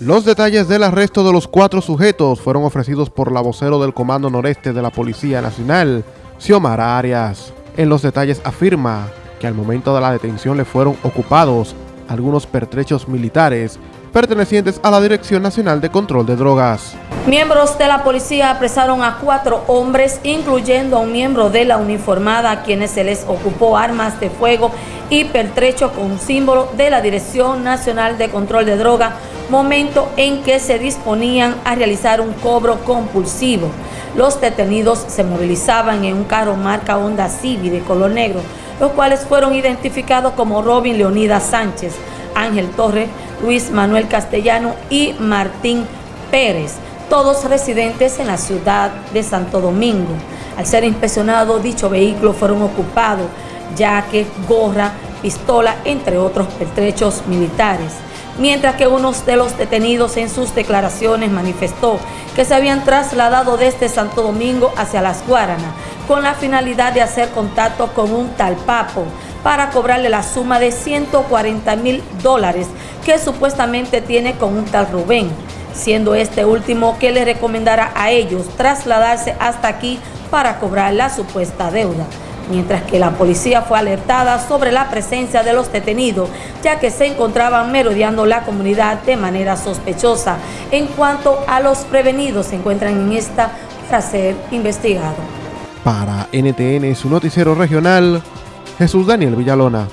Los detalles del arresto de los cuatro sujetos fueron ofrecidos por la vocero del Comando Noreste de la Policía Nacional, Xiomara Arias. En los detalles afirma que al momento de la detención le fueron ocupados algunos pertrechos militares pertenecientes a la Dirección Nacional de Control de Drogas. Miembros de la policía apresaron a cuatro hombres, incluyendo a un miembro de la uniformada, a quienes se les ocupó armas de fuego y pertrecho con símbolo de la Dirección Nacional de Control de Drogas, momento en que se disponían a realizar un cobro compulsivo. Los detenidos se movilizaban en un carro marca Honda Civic de color negro, los cuales fueron identificados como Robin Leonidas Sánchez, Ángel Torres, Luis Manuel Castellano y Martín Pérez, todos residentes en la ciudad de Santo Domingo. Al ser inspeccionado, dicho vehículo fueron ocupados, ya que gorra, pistola, entre otros pertrechos militares. Mientras que uno de los detenidos en sus declaraciones manifestó que se habían trasladado desde Santo Domingo hacia Las Guaranas con la finalidad de hacer contacto con un tal Papo para cobrarle la suma de 140 mil dólares que supuestamente tiene con un tal Rubén, siendo este último que le recomendara a ellos trasladarse hasta aquí para cobrar la supuesta deuda mientras que la policía fue alertada sobre la presencia de los detenidos, ya que se encontraban merodeando la comunidad de manera sospechosa. En cuanto a los prevenidos, se encuentran en esta para ser investigado. Para NTN, su noticiero regional, Jesús Daniel Villalona.